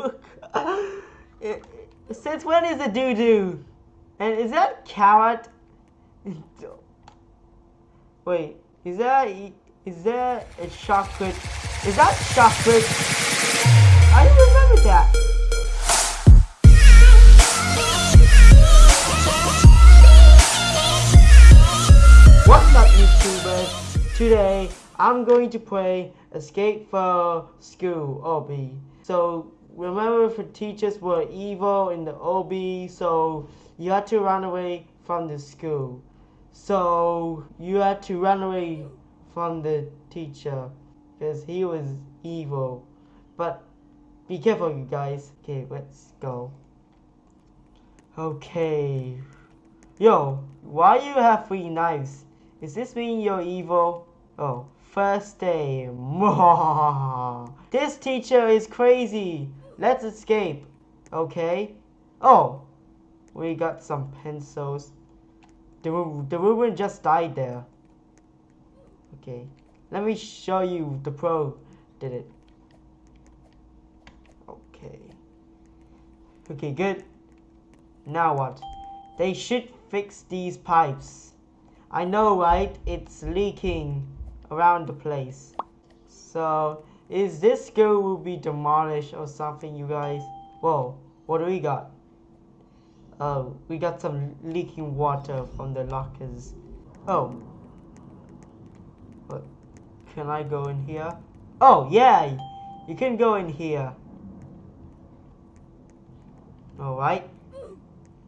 Since when is it doo doo? And is that carrot? Wait, is that is that a chocolate? Is that chocolate? I don't remember that. What's up YouTubers? Today I'm going to play Escape from School Obby. So remember the teachers were evil in the Obby so you had to run away from the school. So you had to run away from the teacher because he was evil. But be careful, you guys. Okay, let's go. Okay. Yo, why you have three knives? Is this mean you're evil? Oh, first day. this teacher is crazy. Let's escape. Okay. Oh, we got some pencils. The, the woman just died there. Okay. Let me show you the pro did it. Okay. Okay, good. Now what? They should fix these pipes. I know, right? It's leaking around the place. So, is this school will be demolished or something, you guys? Whoa, what do we got? Oh, we got some leaking water from the lockers. Oh. What? Can I go in here? Oh, yeah! You can go in here. Alright.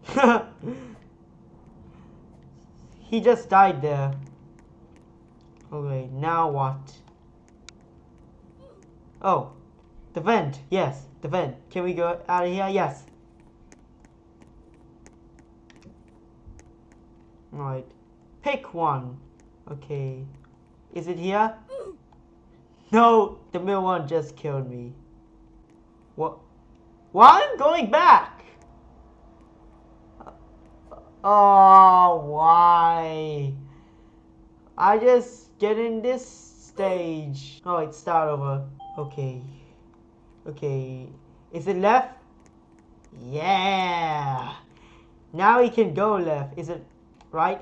he just died there. Okay, now what? Oh, the vent. Yes, the vent. Can we go out of here? Yes. Right. Pick one. Okay. Is it here? No, the middle one just killed me. What? Why I'm going back? Oh, why? I just get in this stage. Oh, it start over. Okay. Okay. Is it left? Yeah. Now he can go left. Is it right?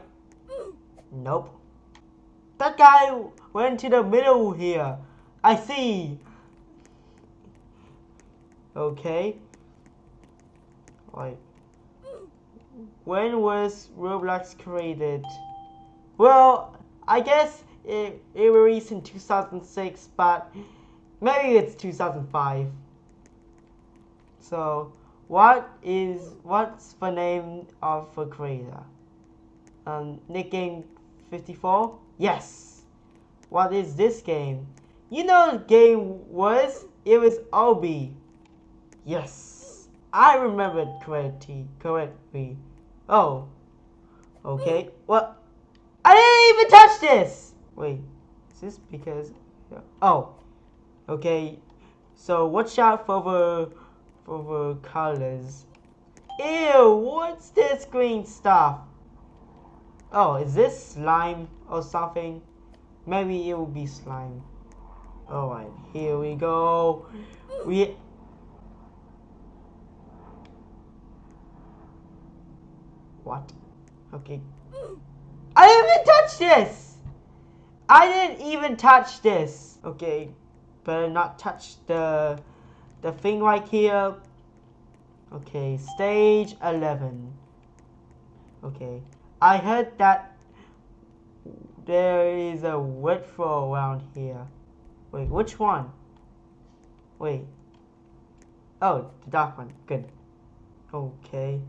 Nope. That guy went to the middle here. I see. Okay. Right. When was Roblox created? Well, I guess it, it released in 2006, but maybe it's 2005. So, what is what's the name of the creator? Um, Nick Game 54? Yes. What is this game? You know the game was? It was Obby. Yes. I remembered correctly. Correctly. Oh. Okay. Well, I didn't even touch this. Wait. Is this because? Oh. Okay. So watch out for the for the colors. Ew. What's this green stuff? Oh, is this slime or something? Maybe it will be slime. Alright, here we go. We... What? Okay. I didn't even touch this! I didn't even touch this! Okay, better not touch the the thing right here. Okay, stage 11. Okay. I heard that there is a wet floor around here. Wait, which one? Wait. Oh, the dark one. Good. Okay.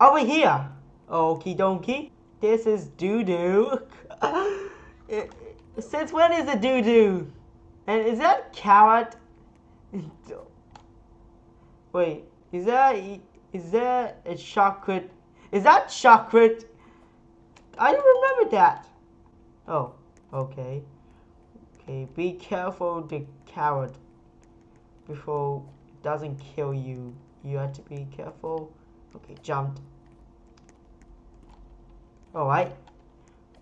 Over here! Okie dokie. This is doo-doo. Since when is it doo-doo? And is that carrot? Wait, is that is that a chocolate is that chocolate? I don't remember that. Oh, okay. Okay, be careful the carrot before it doesn't kill you. You have to be careful. Okay, jumped. Alright.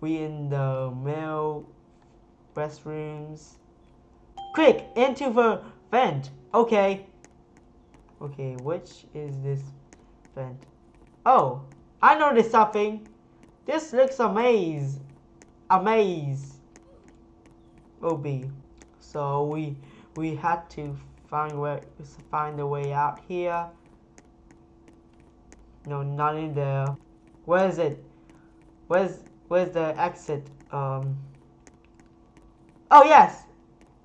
We in the male restrooms. Quick, into the vent. Okay. Okay, which is this vent? Oh, I noticed something. This looks a maze. A maze. Obby. So we we had to find where find a way out here. No, not in there. Where is it? Where's where's the exit? Um. Oh yes.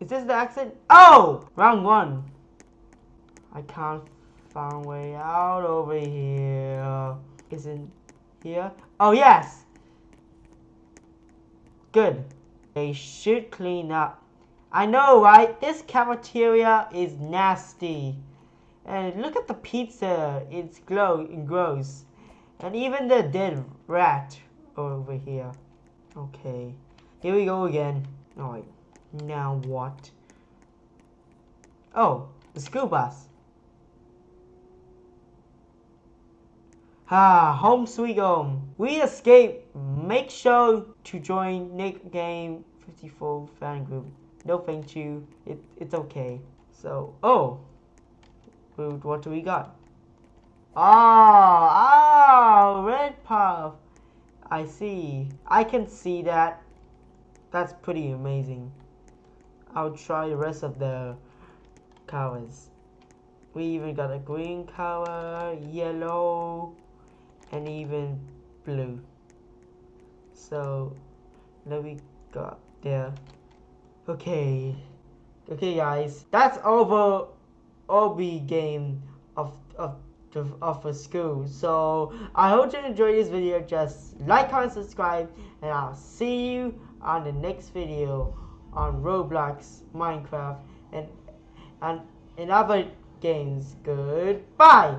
Is this the exit? Oh, round one. I can't find way out over here. Isn't here? Oh yes. Good. They should clean up. I know, right? This cafeteria is nasty. And look at the pizza. It's glow gross. And even the dead rat over here. Okay. Here we go again. Alright. Now what? Oh, the school bus. Ah, home sweet home. We escape. Make sure to join Nick Game 54 fan group. No thank you. It, it's okay. So, oh. What do we got? Ah, oh, red puff. I see. I can see that. That's pretty amazing. I'll try the rest of the colors. We even got a green color, yellow, and even blue. So, let me got there. Okay. Okay guys, that's over Obby game of of of a school. So I hope you enjoyed this video. Just like, comment, subscribe, and I'll see you on the next video on Roblox, Minecraft, and and in other games. Goodbye.